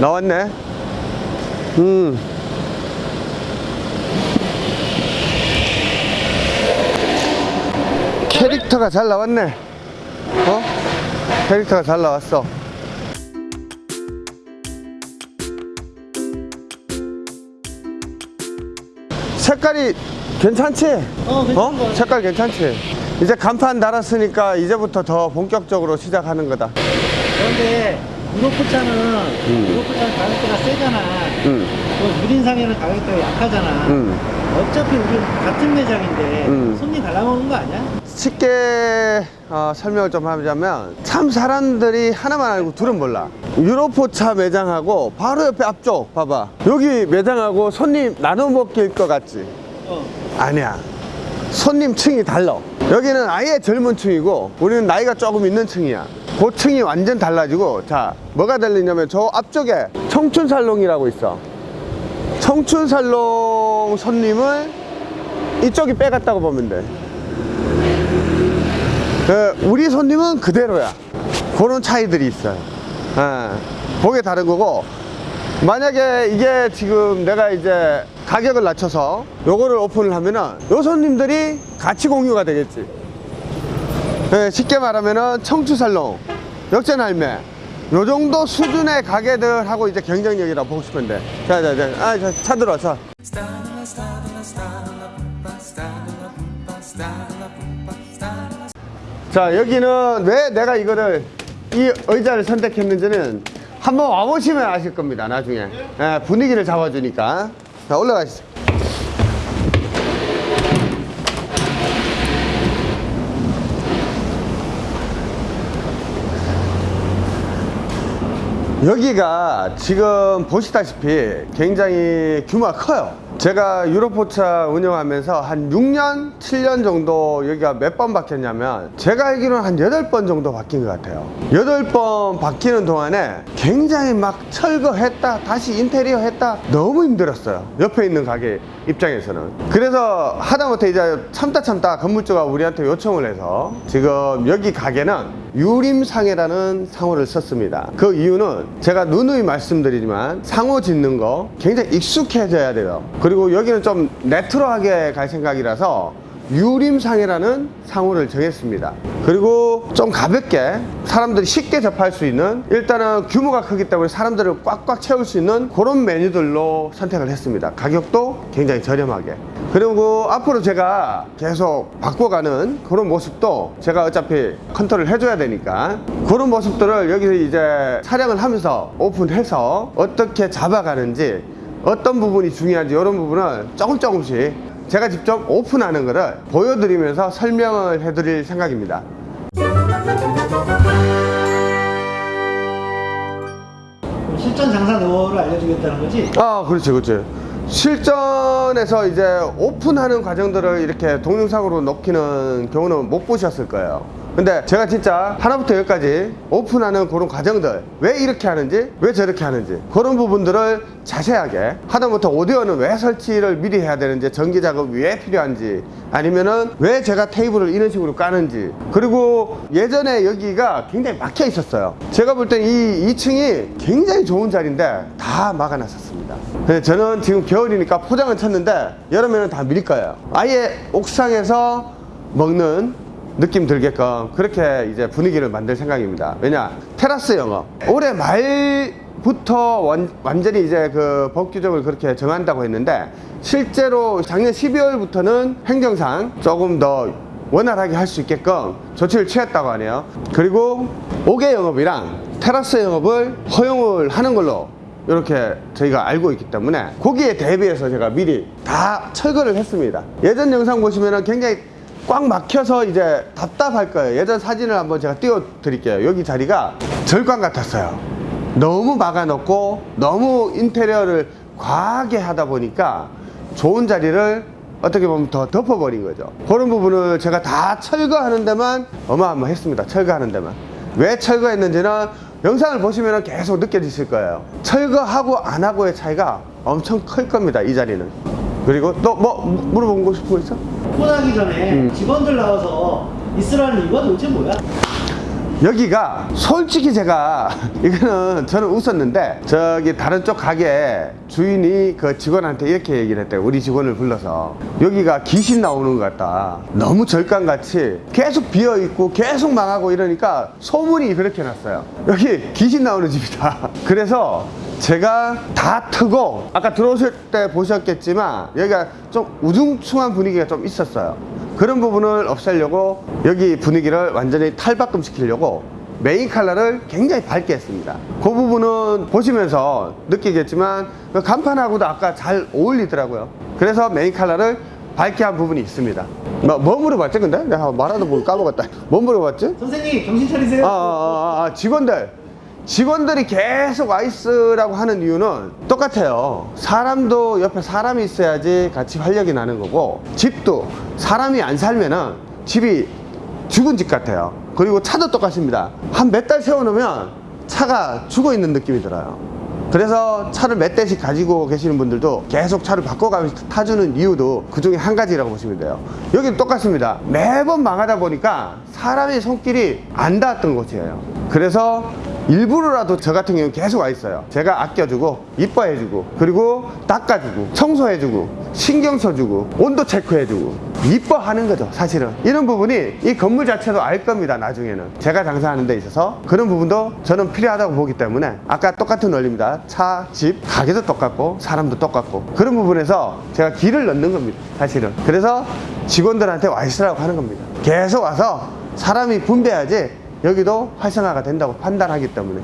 나왔네 음 캐릭터가 잘 나왔네 어? 캐릭터가 잘 나왔어 색깔이 괜찮지? 어, 같아. 색깔 괜찮지? 이제 간판 달았으니까 이제부터 더 본격적으로 시작하는 거다 그런데 유로포차는 유로포차는 가격대가 세잖아. 음. 그 유린상에는 가격대가 약하잖아. 음. 어차피 우리 같은 매장인데 음. 손님 갈라먹는 거 아니야? 쉽게 어, 설명을 좀 하자면 참 사람들이 하나만 알고 둘은 몰라 유로포차 매장하고 바로 옆에 앞쪽 봐봐 여기 매장하고 손님 나눠 먹길 것 같지? 어. 아니야 손님 층이 달라 여기는 아예 젊은 층이고 우리는 나이가 조금 있는 층이야 그 층이 완전 달라지고 자 뭐가 달리냐면 저 앞쪽에 청춘살롱이라고 있어. 청춘살롱 손님을 이쪽이 빼갔다고 보면 돼. 그, 우리 손님은 그대로야. 그런 차이들이 있어요. 예, 그게 다른 거고 만약에 이게 지금 내가 이제 가격을 낮춰서 요거를 오픈을 하면은 요 손님들이 같이 공유가 되겠지 예, 쉽게 말하면은 청추살롱 역전할매. 요 정도 수준의 가게들하고 이제 경쟁력이라 보고 싶은데. 자자자 아, 자, 차 들어 자자 여기는 왜 내가 이거를 이 의자를 선택했는지는 한번 와보시면 아실 겁니다 나중에. 예, 분위기를 잡아주니까. 자 올라가시죠 여기가 지금 보시다시피 굉장히 규모가 커요. 제가 유로포차 운영하면서 한 6년, 7년 정도 여기가 몇 번 바뀌었냐면 제가 알기로는 한 8번 정도 바뀐 것 같아요. 8번 바뀌는 동안에 굉장히 막 철거했다 다시 인테리어 했다 너무 힘들었어요. 옆에 있는 가게 입장에서는. 그래서 하다못해 이제 참다 참다 건물주가 우리한테 요청을 해서 지금 여기 가게는 유림상해라는 상호를 썼습니다. 그 이유는 제가 누누이 말씀드리지만 상호 짓는 거 굉장히 익숙해져야 돼요. 그리고 여기는 좀 레트로하게 갈 생각이라서 유림상해라는 상호를 정했습니다. 그리고 좀 가볍게 사람들이 쉽게 접할 수 있는 일단은 규모가 크기 때문에 사람들을 꽉꽉 채울 수 있는 그런 메뉴들로 선택을 했습니다. 가격도 굉장히 저렴하게. 그리고 앞으로 제가 계속 바꿔가는 그런 모습도 제가 어차피 컨트롤 해줘야 되니까 그런 모습들을 여기서 이제 촬영을 하면서 오픈해서 어떻게 잡아가는지 어떤 부분이 중요한지 이런 부분을 조금 조금씩 제가 직접 오픈하는 것을 보여드리면서 설명을 해드릴 생각입니다 실전 장사 노하우를 알려주겠다는 거지? 아 그렇지 그렇지 실전에서 이제 오픈하는 과정들을 이렇게 동영상으로 넣기는 경우는 못 보셨을 거예요 근데 제가 진짜 하나부터 열까지 오픈하는 그런 과정들 왜 이렇게 하는지 왜 저렇게 하는지 그런 부분들을 자세하게 하다못해 오디오는 왜 설치를 미리 해야 되는지 전기 작업이 왜 필요한지 아니면은 왜 제가 테이블을 이런 식으로 까는지 그리고 예전에 여기가 굉장히 막혀 있었어요. 제가 볼 땐 이 2층이 굉장히 좋은 자리인데 다 막아놨었습니다. 네, 저는 지금 겨울이니까 포장을 쳤는데 여름에는 다 밀 거예요. 아예 옥상에서 먹는 느낌 들게끔 그렇게 이제 분위기를 만들 생각입니다. 왜냐 테라스 영업. 올해 말부터 완, 완전히 이제 그 법 규정을 그렇게 정한다고 했는데 실제로 작년 12월부터는 행정상 조금 더 원활하게 할 수 있게끔 조치를 취했다고 하네요. 그리고 5개 영업이랑 테라스 영업을 허용을 하는 걸로 이렇게 저희가 알고 있기 때문에 거기에 대비해서 제가 미리 다 철거를 했습니다. 예전 영상 보시면은 굉장히 꽉 막혀서 이제 답답할 거예요. 예전 사진을 한번 제가 띄워 드릴게요. 여기 자리가 절관 같았어요. 너무 막아놓고 너무 인테리어를 과하게 하다 보니까 좋은 자리를 어떻게 보면 더 덮어버린 거죠. 그런 부분을 제가 다 철거하는 데만 어마어마했습니다. 철거하는 데만. 왜 철거했는지는 영상을 보시면 계속 느껴지실 거예요. 철거하고 안 하고의 차이가 엄청 클 겁니다 이 자리는 그리고 또 뭐 물어보고 싶은 거 있어? 오픈하기 전에 음. 직원들 나와서 있으라는 이유가 도대체 뭐야? 여기가 솔직히 제가 이거는 저는 웃었는데 저기 다른 쪽 가게 주인이 그 직원한테 이렇게 얘기를 했대요 우리 직원을 불러서 여기가 귀신 나오는 것 같다 너무 절간같이 계속 비어있고 계속 망하고 이러니까 소문이 그렇게 났어요 여기 귀신 나오는 집이다 그래서 제가 다 트고 아까 들어오실 때 보셨겠지만 여기가 좀 우중충한 분위기가 좀 있었어요 그런 부분을 없애려고 여기 분위기를 완전히 탈바꿈 시키려고 메인 컬러를 굉장히 밝게 했습니다 그 부분은 보시면서 느끼겠지만 그 간판하고도 아까 잘 어울리더라고요 그래서 메인 컬러를 밝게 한 부분이 있습니다 뭐, 뭐 물어봤지 근데? 내가 말하다 보니 까먹었다 뭐 물어봤지? 선생님 정신 차리세요. 아, 아, 아, 아, 직원들. 직원들이 계속 아이스라고 하는 이유는 똑같아요. 사람도 옆에 사람이 있어야지 같이 활력이 나는 거고, 집도 사람이 안 살면은 집이 죽은 집 같아요. 그리고 차도 똑같습니다. 한 몇 달 세워놓으면 차가 죽어 있는 느낌이 들어요. 그래서 차를 몇 대씩 가지고 계시는 분들도 계속 차를 바꿔가면서 타주는 이유도 그 중에 한 가지라고 보시면 돼요. 여기는 똑같습니다. 매번 망하다 보니까 사람의 손길이 안 닿았던 곳이에요. 그래서 일부러라도 저 같은 경우는 계속 와 있어요. 제가 아껴주고, 이뻐해주고, 그리고 닦아주고, 청소해주고, 신경 써주고, 온도 체크해주고, 이뻐하는 거죠, 사실은. 이런 부분이 이 건물 자체도 알 겁니다, 나중에는. 제가 장사하는 데 있어서 그런 부분도 저는 필요하다고 보기 때문에 아까 똑같은 원리입니다. 차, 집, 가게도 똑같고, 사람도 똑같고. 그런 부분에서 제가 길을 넣는 겁니다, 사실은. 그래서 직원들한테 와 있으라고 하는 겁니다. 계속 와서 사람이 분배해야지 여기도 활성화가 된다고 판단하기 때문에.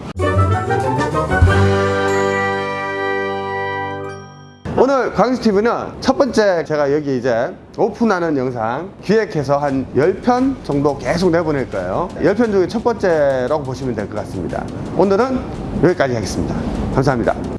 오늘 광주TV는 첫 번째 제가 여기 이제 오픈하는 영상 기획해서 한 10편 정도 계속 내보낼 거예요. 10편 중에 첫 번째라고 보시면 될 것 같습니다. 오늘은 여기까지 하겠습니다. 감사합니다.